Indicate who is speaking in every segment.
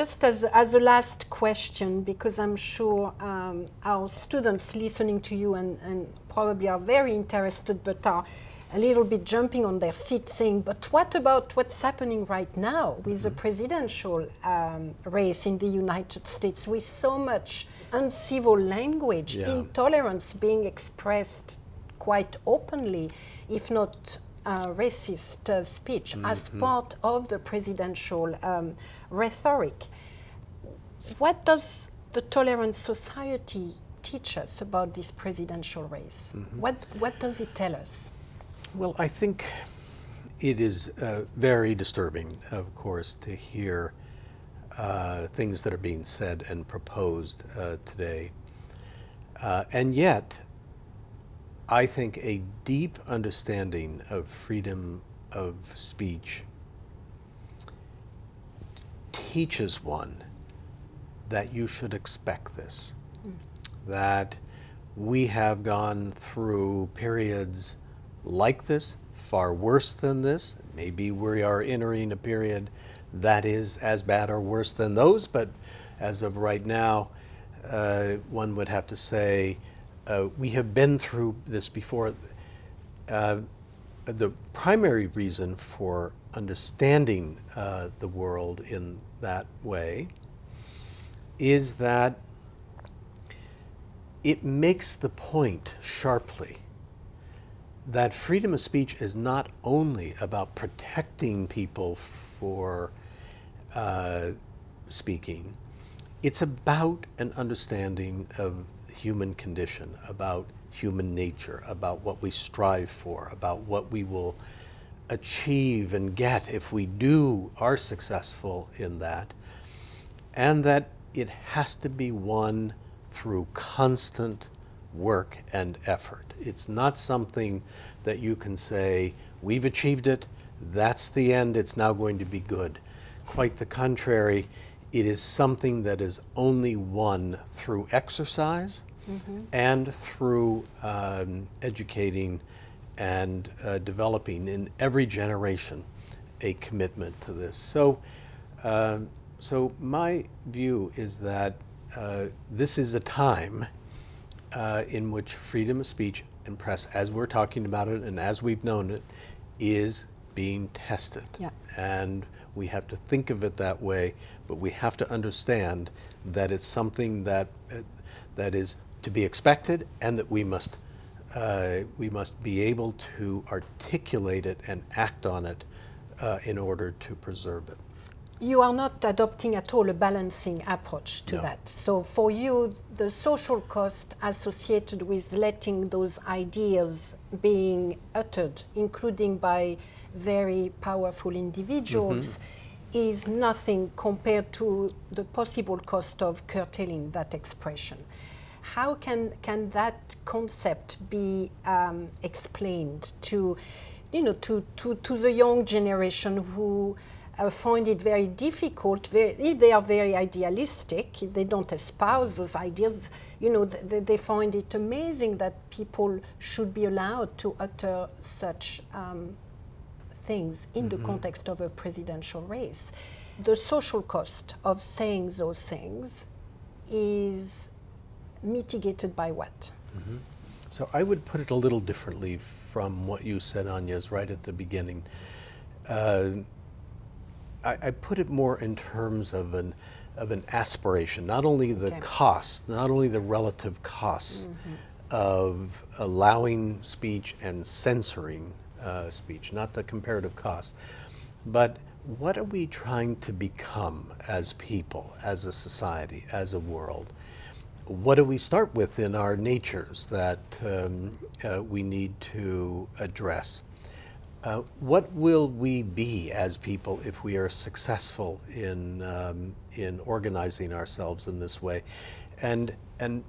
Speaker 1: Just as, as a last question, because I'm sure um, our students listening to you and, and probably are very interested, but are a little bit jumping on their seat saying, but what about what's happening right now with mm -hmm. the mm-hmm. presidential um, race in the United States with so much uncivil language, yeah. intolerance being expressed quite openly, if not uh, racist uh, speech mm -hmm. as mm-hmm. part of the presidential um, rhetoric. What does the tolerant society teach us about this presidential race? Mm -hmm. What, what does it tell us?
Speaker 2: Well, I think it is uh, very disturbing, of course, to hear uh, things that are being said and proposed uh, today. Uh, and yet, I think a deep understanding of freedom of speech teaches one that you should expect this, mm. that we have gone through periods like this, far worse than this. Maybe we are entering a period that is as bad or worse than those, but as of right now, uh, one would have to say uh, we have been through this before. Uh, the primary reason for understanding uh, the world in that way is that it makes the point sharply that freedom of speech is not only about protecting people for uh, speaking, it's about an understanding of human condition, about human nature, about what we strive for, about what we will achieve and get if we do are successful in that, and that it has to be won through constant work and effort. It's not something that you can say, we've achieved it, that's the end, it's now going to be good. Quite the contrary, it is something that is only won through exercise mm -hmm. and through um, educating and uh, developing in every generation a commitment to this. So, uh, so my view is that uh, this is a time uh, in which freedom of speech and press, as we're talking about it and as we've known it, is being tested. Yeah. And we have to think of it that way, but we have to understand that it's something that, uh, that is to be expected and that we must, uh, we must be able to articulate it and act on it uh, in order to preserve it
Speaker 1: you are not adopting at all a balancing approach to no. that. So for you, the social cost associated with letting those ideas being uttered, including by very powerful individuals, mm -hmm. is nothing compared to the possible cost of curtailing that expression. How can, can that concept be um, explained to, you know, to, to, to the young generation who uh, find it very difficult, very, if they are very idealistic, if they don't espouse those ideas, you know, th they find it amazing that people should be allowed to utter such um, things in mm -hmm. the mm-hmm. context of a presidential race. The social cost of saying those things is mitigated by what? Mm -hmm.
Speaker 2: So I would put it a little differently from what you said, Agnes, right at the beginning. Uh, I, I, put it more in terms of an of an aspiration, not only the okay. cost, not only the relative costs mm -hmm. of allowing speech and censoring uh, speech, not the comparative cost, but what are we trying to become as people, as a society, as a world? What do we start with in our natures that um, uh, we need to address? Uh, what will we be as people if we are successful in, um, in organizing ourselves in this way? And, and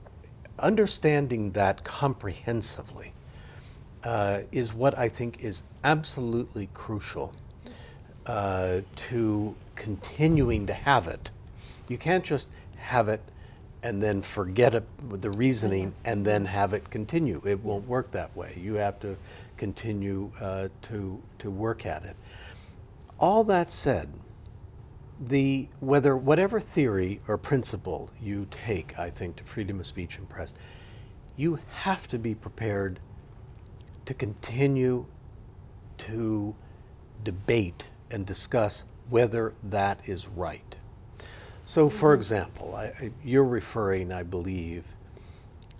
Speaker 2: understanding that comprehensively uh, is what I think is absolutely crucial uh, to continuing to have it. You can't just have it and then forget it, the reasoning mm-hmm. and then have it continue. It won't work that way. You have to continue uh, to, to work at it. All that said, the whether whatever theory or principle you take, I think, to freedom of speech and press, you have to be prepared to continue to debate and discuss whether that is right. So, for example, I, you're referring, I believe,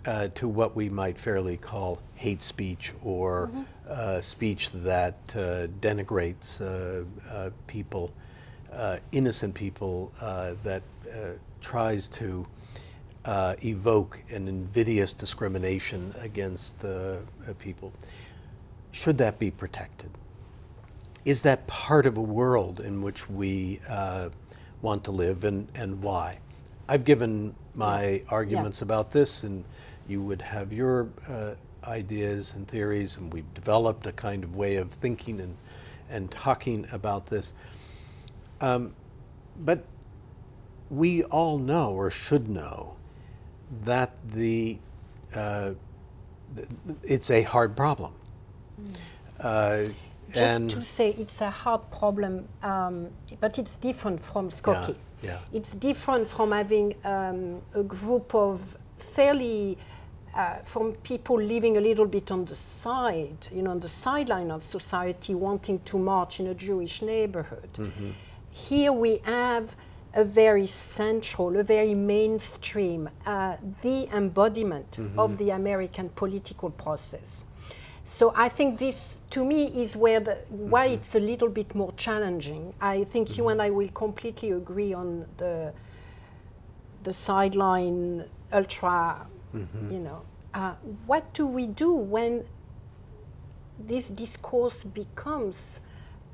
Speaker 2: uh, to what we might fairly call hate speech or uh, speech that uh, denigrates uh, uh, people, uh, innocent people, uh, that uh, tries to uh, evoke an invidious discrimination against people. Should that be protected? Is that part of a world in which we uh, want to live and, and why? I've given my arguments about this, and you would have your uh, ideas and theories, and we've developed a kind of way of thinking and, and talking about this. Um, but we all know, or should know, that the uh, it's a hard problem. Uh,
Speaker 1: Just
Speaker 2: and
Speaker 1: to say it's a hard problem, um, but it's different from Skokie.
Speaker 2: yeah.
Speaker 1: It's different from having um, a group of fairly, uh, from people living a little bit on the side, you know, on the sideline of society, wanting to march in a Jewish neighborhood. Here we have a very central, a very mainstream, uh, the embodiment of the American political process. So I think this, to me, is where the, why it's a little bit more challenging. I think you and I will completely agree on the the sideline ultra. You know, uh, what do we do when this discourse becomes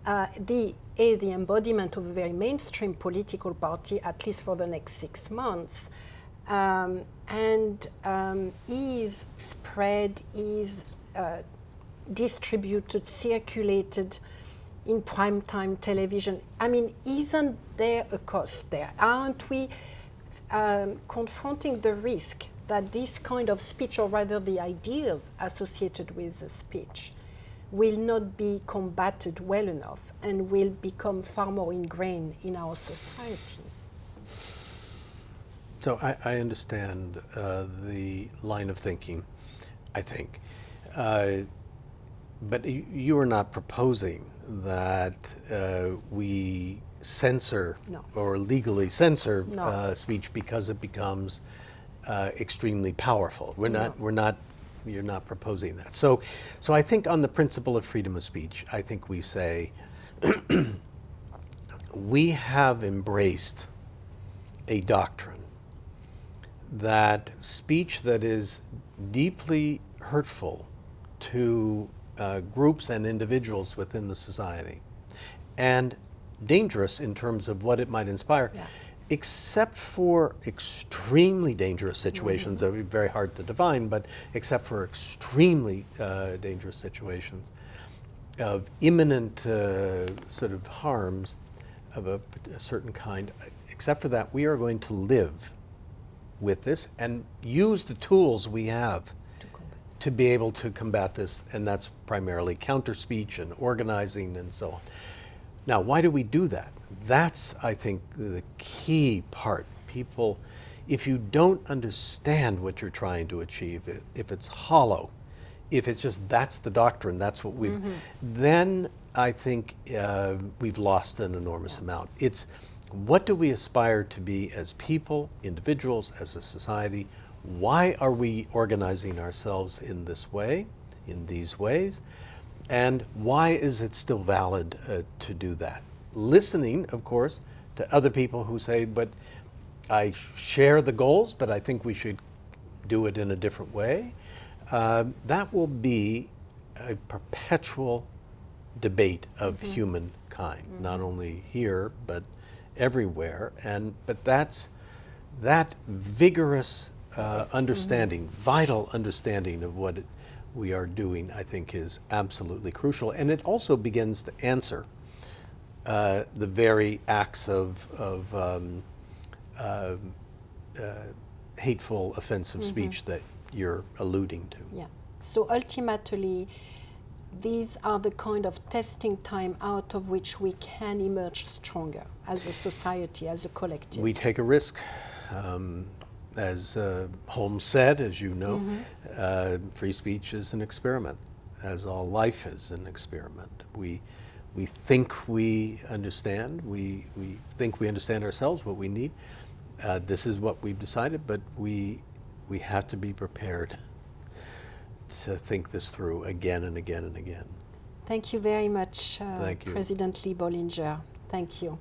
Speaker 1: uh, the a the embodiment of a very mainstream political party, at least for the next six months, um, and um, is spread, is uh, distributed, circulated in primetime television. I mean, isn't there a cost there? Aren't we um, confronting the risk that this kind of speech, or rather the ideas associated with the speech, will not be combated well enough and will become far more ingrained in our society?
Speaker 2: So I, I understand uh, the line of thinking, I think. Uh, but you are not proposing that uh, we censor
Speaker 1: No.
Speaker 2: or legally censor
Speaker 1: No.
Speaker 2: uh, speech because it becomes uh, extremely powerful. We're not. We're not. You're not proposing that. So, so I think on the principle of freedom of speech, I think we say we have embraced a doctrine that speech that is deeply hurtful to uh, groups and individuals within the society and dangerous in terms of what it might inspire,
Speaker 1: Yeah.
Speaker 2: except for extremely dangerous situations that are very hard to define, but except for extremely uh, dangerous situations of imminent uh, sort of harms of a, a certain kind, except for that, we are going to live with this and use the tools we have to be able to combat this, and that's primarily counter speech and organizing and so on. Now, why do we do that? That's, I think, the key part. People, if you don't understand what you're trying to achieve, if it's hollow, if it's just that's the doctrine, that's what we've, then I think uh, we've lost an enormous amount. It's what do we aspire to be as people, individuals, as a society? Why are we organizing ourselves in this way, in these ways? And why is it still valid uh, to do that? Listening, of course, to other people who say, but I share the goals, but I think we should do it in a different way. Uh, that will be a perpetual debate of humankind, not only here, but everywhere. And, but that's, that vigorous uh, understanding, vital understanding of what we are doing, I think is absolutely crucial. And it also begins to answer uh, the very acts of, of um, uh, uh, hateful, offensive speech that you're alluding to.
Speaker 1: Yeah. So ultimately, these are the kind of testing time out of which we can emerge stronger as a society, as a collective.
Speaker 2: We take a risk. Um, as uh, Holmes said, as you know, uh, free speech is an experiment, as all life is an experiment. We, we think we understand, we, we think we understand ourselves, what we need. Uh, this is what we've decided, but we, we have to be prepared to think this through again and again and again.
Speaker 1: Thank you very much, uh,
Speaker 2: Thank you.
Speaker 1: President Lee Bollinger. Thank you.